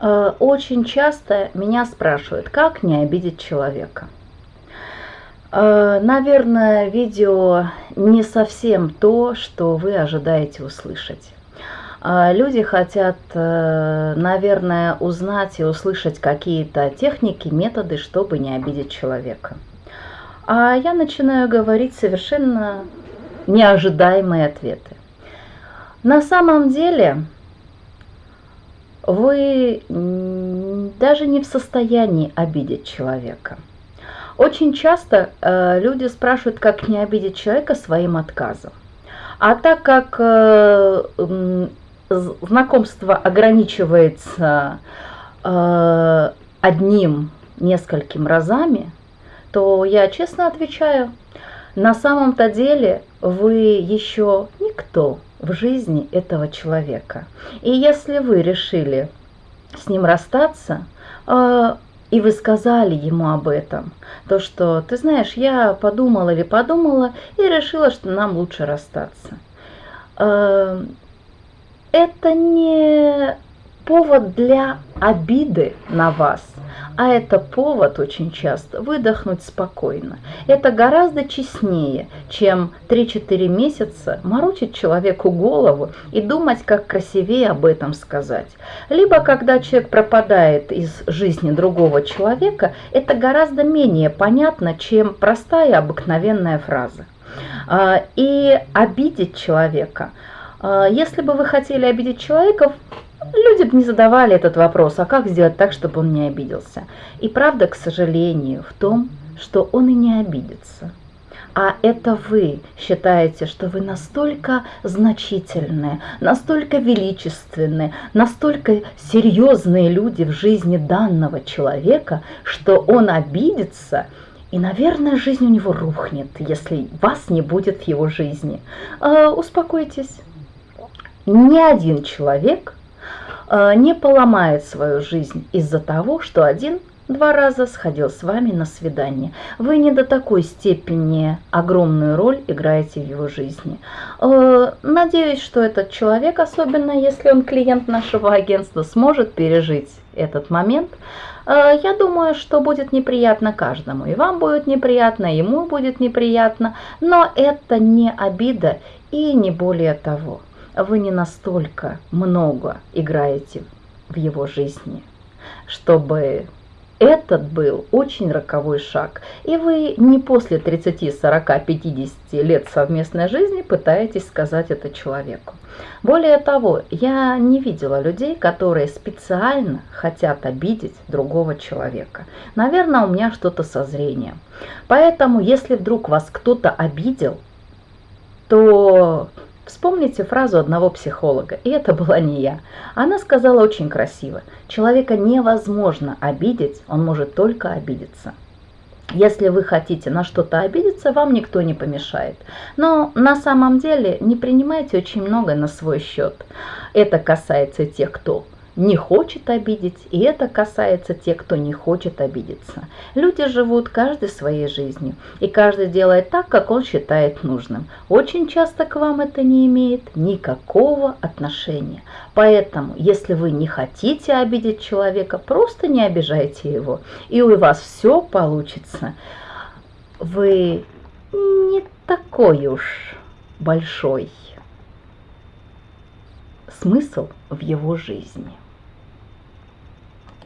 Э, очень часто меня спрашивают, как не обидеть человека. Э, наверное, видео не совсем то, что вы ожидаете услышать. Э, люди хотят, наверное, узнать и услышать какие-то техники, методы, чтобы не обидеть человека. А я начинаю говорить совершенно неожидаемые ответы. На самом деле вы даже не в состоянии обидеть человека. Очень часто э, люди спрашивают, как не обидеть человека своим отказом. А так как э, э, знакомство ограничивается э, одним, несколькими разами, то я честно отвечаю, на самом-то деле вы еще никто в жизни этого человека. И если вы решили с ним расстаться, э, и вы сказали ему об этом, то что, ты знаешь, я подумала или подумала и решила, что нам лучше расстаться. Э, это не повод для обиды на вас, а это повод очень часто выдохнуть спокойно. Это гораздо честнее, чем 3-4 месяца морочить человеку голову и думать, как красивее об этом сказать. Либо, когда человек пропадает из жизни другого человека, это гораздо менее понятно, чем простая обыкновенная фраза. А, и обидеть человека – а, если бы вы хотели обидеть человека, люди бы не задавали этот вопрос, а как сделать так, чтобы он не обиделся. И правда, к сожалению, в том, что он и не обидится. А это вы считаете, что вы настолько значительные, настолько величественные, настолько серьезные люди в жизни данного человека, что он обидится, и, наверное, жизнь у него рухнет, если вас не будет в его жизни. А, успокойтесь ни один человек э, не поломает свою жизнь из-за того, что один два раза сходил с вами на свидание. Вы не до такой степени огромную роль играете в его жизни. Э, надеюсь, что этот человек, особенно если он клиент нашего агентства, сможет пережить этот момент. Э, я думаю, что будет неприятно каждому. И вам будет неприятно, и ему будет неприятно. Но это не обида и не более того вы не настолько много играете в его жизни, чтобы этот был очень роковой шаг. И вы не после 30, 40, 50 лет совместной жизни пытаетесь сказать это человеку. Более того, я не видела людей, которые специально хотят обидеть другого человека. Наверное, у меня что-то со зрением. Поэтому, если вдруг вас кто-то обидел, то Вспомните фразу одного психолога, и это была не я. Она сказала очень красиво. Человека невозможно обидеть, он может только обидеться. Если вы хотите на что-то обидеться, вам никто не помешает. Но на самом деле не принимайте очень много на свой счет. Это касается тех, кто не хочет обидеть, и это касается тех, кто не хочет обидеться. Люди живут каждой своей жизнью, и каждый делает так, как он считает нужным. Очень часто к вам это не имеет никакого отношения. Поэтому, если вы не хотите обидеть человека, просто не обижайте его, и у вас все получится. Вы не такой уж большой смысл в его жизни.